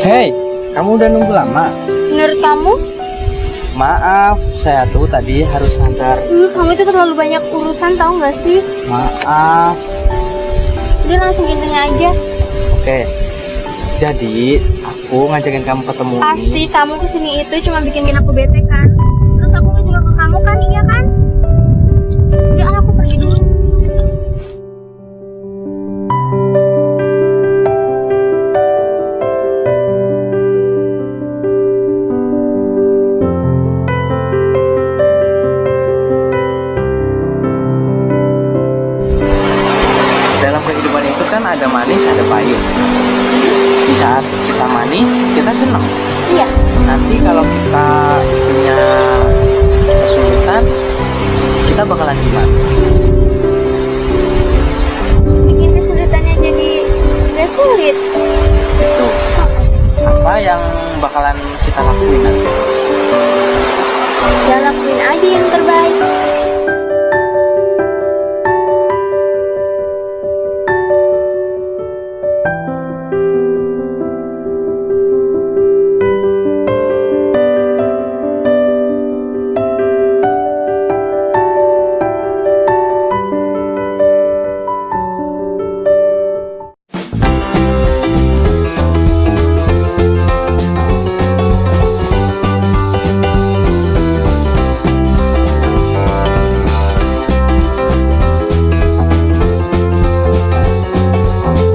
Kamu udah nunggu lama? Menurut kamu? Maaf, saya tuh tadi harus ngantar. Hmm, kamu itu terlalu banyak urusan tahu nggak sih? Maaf. Udah langsung intinya aja. Oke. Jadi, aku ngajakin kamu ketemu. Pasti kamu ke sini itu cuma bikin aku bete kan? Terus aku suka ke kamu kan, iya kan ada manis, ada pahit. Di saat kita manis, kita senang. Iya. Nanti kalau kita punya kesulitan, kita bakalan gimana? Bikin kesulitannya jadi nggak sulit. Itu apa yang bakalan kita lakuin nanti?